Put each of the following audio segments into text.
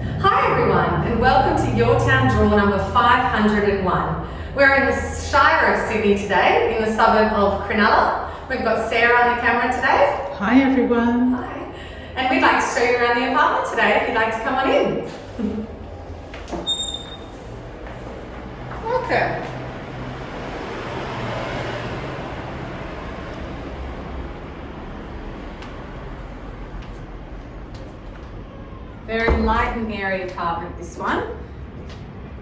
Hi everyone and welcome to Your Town Draw number 501. We're in the Shire of Sydney today in the suburb of Cronulla. We've got Sarah on the camera today. Hi everyone. Hi. And we'd like to show you around the apartment today if you'd like to come on in. Okay. Very light and airy apartment, this one.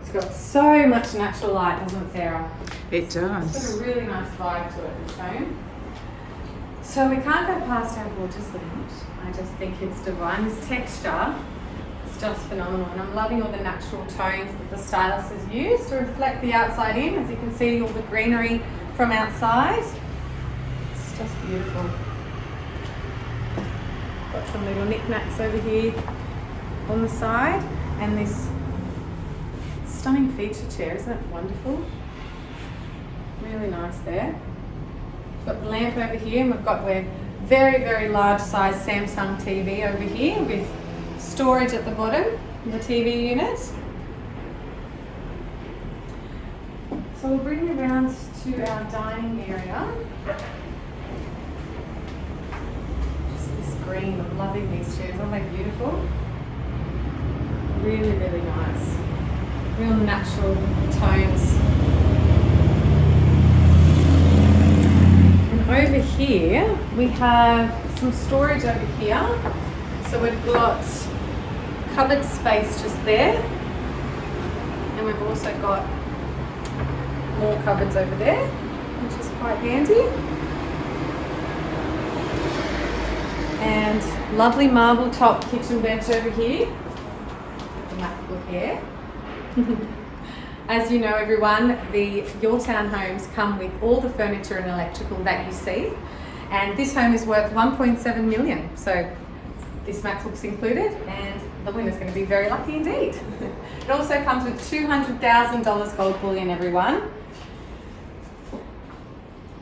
It's got so much natural light, doesn't it, Sarah? It does. It's got a really nice vibe to it, this home. So we can't go past our gorgeous lounge. I just think it's divine. This texture is just phenomenal. And I'm loving all the natural tones that the stylist has used to reflect the outside in. As you can see, all the greenery from outside. It's just beautiful. Got some little knickknacks over here on the side. And this stunning feature chair. Isn't that wonderful? Really nice there. We've got the lamp over here and we've got the very, very large size Samsung TV over here with storage at the bottom the TV unit. So we'll bring you around to our dining area. Just this green, I'm loving these chairs, aren't they beautiful? Really, really nice. Real natural tones. And over here, we have some storage over here. So we've got cupboard space just there. And we've also got more cupboards over there, which is quite handy. And lovely marble top kitchen bench over here. Here. As you know everyone, the Your Town homes come with all the furniture and electrical that you see. And this home is worth 1.7 million. So this MacBook's included and the winner's going to be very lucky indeed. it also comes with $200,000 gold bullion everyone.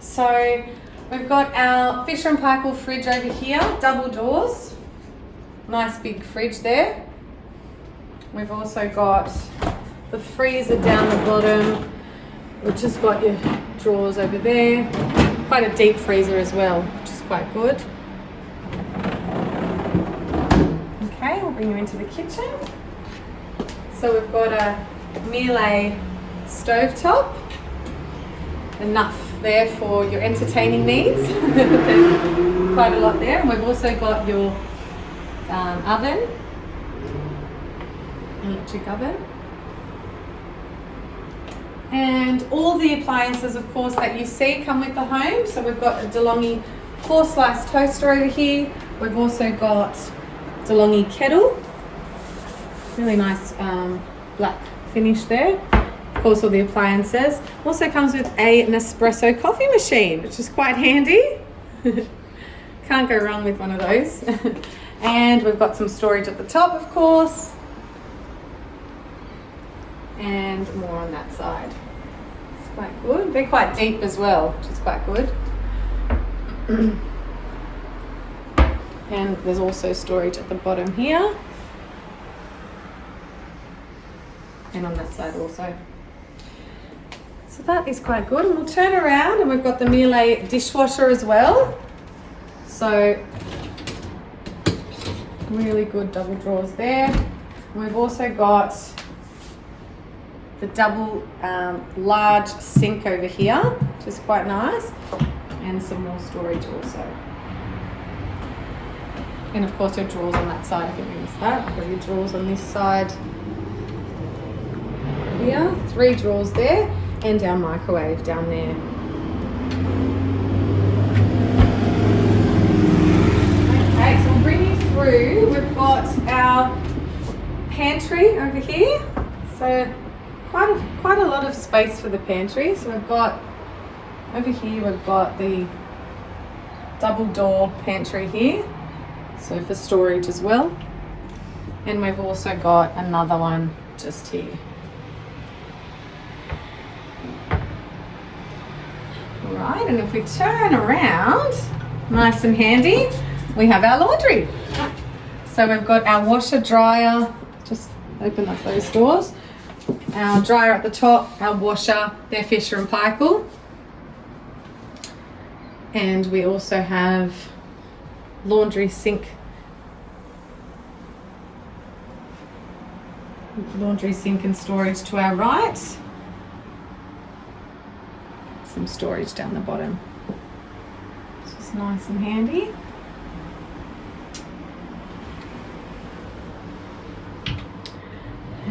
So we've got our Fisher and Paykel fridge over here, double doors. Nice big fridge there. We've also got the freezer down the bottom, which has got your drawers over there. Quite a deep freezer as well, which is quite good. Okay, we'll bring you into the kitchen. So we've got a Miele stovetop. Enough there for your entertaining needs. Quite a lot there. And we've also got your um, oven, electric oven. And all the appliances, of course, that you see come with the home. So we've got a DeLonghi four slice toaster over here. We've also got DeLonghi kettle. Really nice um, black finish there. Of course, all the appliances. Also comes with a Nespresso coffee machine, which is quite handy. Can't go wrong with one of those. and we've got some storage at the top, of course. And more on that side. It's quite good. They're quite deep as well, which is quite good. and there's also storage at the bottom here. And on that side also. So that is quite good. And we'll turn around and we've got the Miele dishwasher as well. So really good double drawers there. We've also got the double um, large sink over here, which is quite nice. And some more storage also. And of course your drawers on that side, I think we missed that. Got your drawers on this side here, three drawers there, and our microwave down there. Okay, so we'll bring you through. We've got our pantry over here. So quite a, quite a lot of space for the pantry. So we've got over here we've got the double door pantry here. So for storage as well. And we've also got another one just here. All right, and if we turn around, nice and handy, we have our laundry. So we've got our washer dryer just open up those doors. Our dryer at the top, our washer, they're Fisher and Paykel. And we also have laundry sink laundry sink and storage to our right. Some storage down the bottom. It's just nice and handy.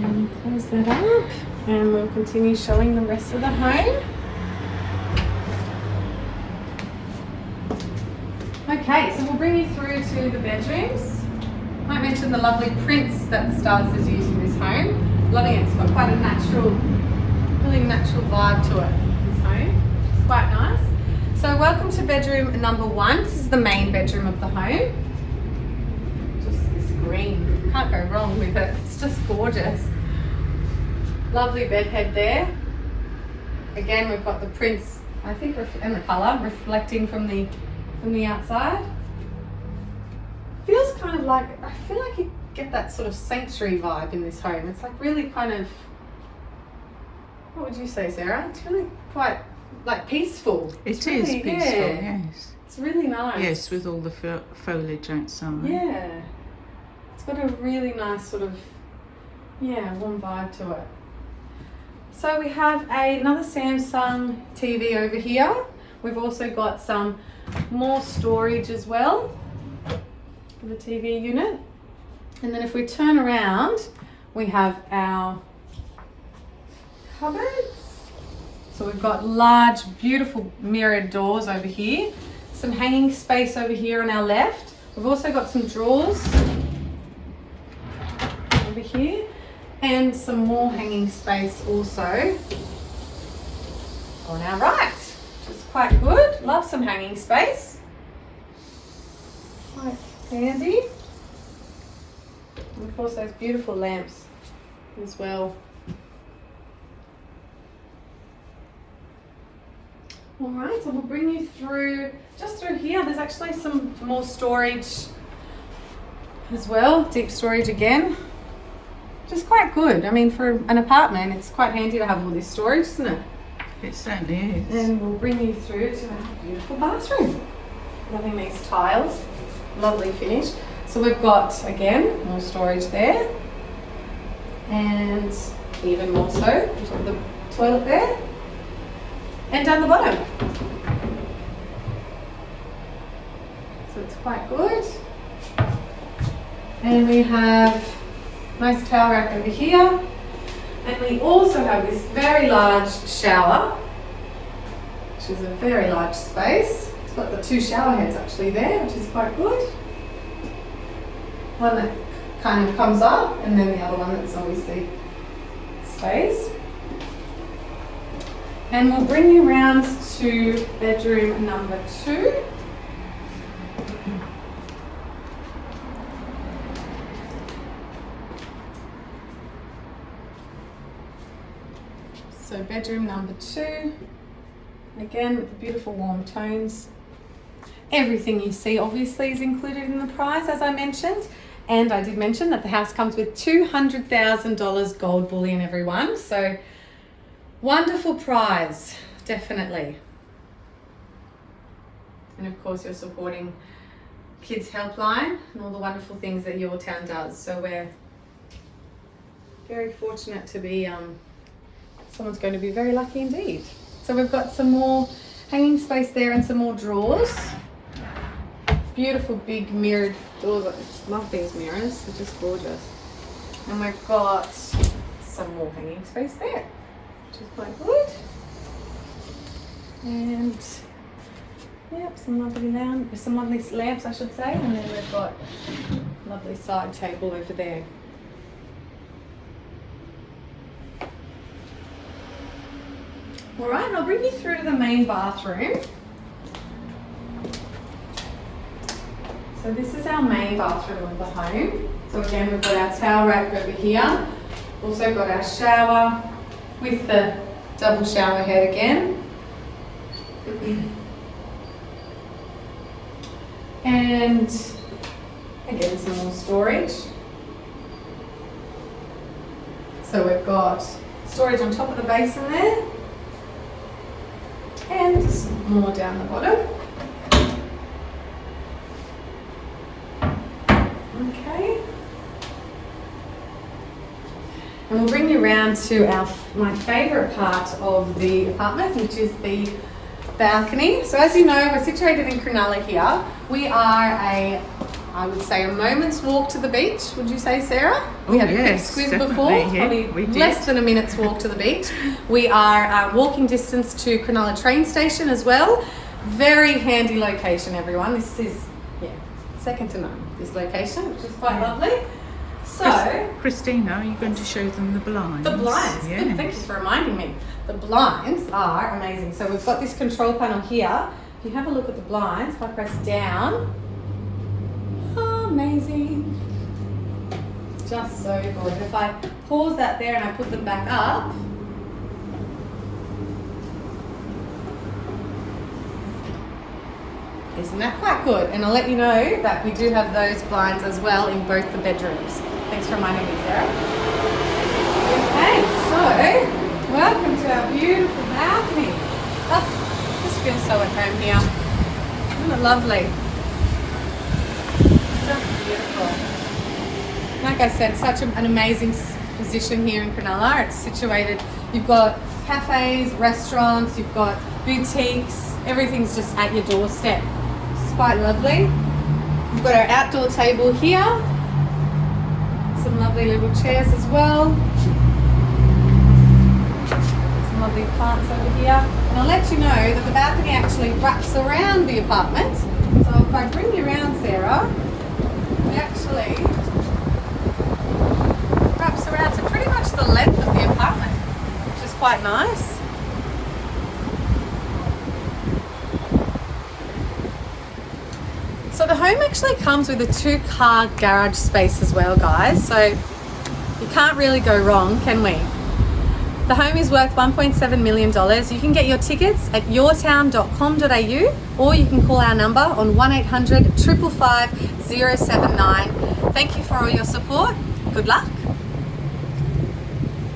And close that up and we'll continue showing the rest of the home. Okay, so we'll bring you through to the bedrooms. I mentioned the lovely prints that the Stars has used in this home. Loving it, it's got quite a natural, really natural vibe to it, this home. It's quite nice. So welcome to bedroom number one. This is the main bedroom of the home. Just this green, can't go wrong with it. It's just gorgeous. Lovely bed head there. Again, we've got the prints, I think, and the colour reflecting from the from the outside. Feels kind of like, I feel like you get that sort of sanctuary vibe in this home. It's like really kind of, what would you say, Sarah? It's really quite like peaceful. It it's is really, peaceful, yeah. yes. It's really nice. Yes, with all the fo- foliage outside. Yeah. Got a really nice sort of, yeah, warm vibe to it. So we have a, another Samsung TV over here. We've also got some more storage as well for the TV unit. And then if we turn around, we have our cupboards. So we've got large, beautiful mirrored doors over here. Some hanging space over here on our left. We've also got some drawers over here and some more hanging space also oh, on our right, which is quite good. Love some hanging space. Quite handy. And of course those beautiful lamps as well. All right, so we'll bring you through, just through here, there's actually some more storage as well, deep storage again, which is quite good. I mean, for an apartment, it's quite handy to have all this storage, isn't it? It certainly is. And we'll bring you through to our beautiful bathroom. Loving these tiles, lovely finish. So we've got, again, more storage there. And even more so, the toilet there. And down the bottom. So it's quite good. And we have nice towel rack over here. And we also have this very large shower, which is a very large space. It's got the two shower heads actually there, which is quite good. One that kind of comes up, and then the other one that's obviously space. And we'll bring you round to bedroom number two. So bedroom number two, again with the beautiful warm tones. Everything you see obviously is included in the price as I mentioned. And I did mention that the house comes with $200,000 gold bullion everyone. So wonderful prize, definitely. And of course you're supporting Kids Helpline and all the wonderful things that your town does. So we're very fortunate to be um, someone's going to be very lucky indeed. So we've got some more hanging space there and some more drawers. Beautiful big mirrored doors. I just love these mirrors, they're just gorgeous. And we've got some more hanging space there, which is quite good. And yep, some lovely lamps, some lovely lamps I should say. And then we've got lovely side table over there. All right, I'll bring you through to the main bathroom. So this is our main bathroom of the home. So again, we've got our towel rack over here. Also got our shower with the double shower head again. And again, some more storage. So we've got storage on top of the basin there. And some more down the bottom. Okay. And we'll bring you around to our my favourite part of the apartment, which is the balcony. So as you know, we're situated in Cronulla here. We are a, I would say, a moment's walk to the beach. Would you say, Sarah? We Oh, had a quick yes, squeeze before, yeah, probably we less than a minute's walk to the beach. We are uh, walking distance to Cronulla train station as well. Very handy location, everyone. This is, yeah, second to none, this location, which is quite lovely. So, Christina, are you going to show them the blinds? the blinds. Good, Yeah. thank you for reminding me. The blinds are amazing. So we've got this control panel here. If you have a look at the blinds, if I press down, amazing. Just so good. If I pause that there and I put them back up, isn't that quite good? And I'll let you know that we do have those blinds as well in both the bedrooms. Thanks for reminding me, Sarah. Okay, so welcome to our beautiful balcony. Oh, just feel so at home here. Isn't it lovely? Beautiful. Like I said, such an amazing position here in Cronulla. It's situated, you've got cafes, restaurants, you've got boutiques, everything's just at your doorstep. It's quite lovely. We've got our outdoor table here. Some lovely little chairs as well. Some lovely plants over here. And I'll let you know that the balcony actually wraps around the apartment. So if I bring you around, Sarah, it actually wraps around to pretty much the length of the apartment, which is quite nice. So the home actually comes with a two car garage space as well, guys. So you can't really go wrong, can we? The home is worth $1.7 million. You can get your tickets at yourtown.com.au or you can call our number on 1800 555 079. Thank you for all your support. Good luck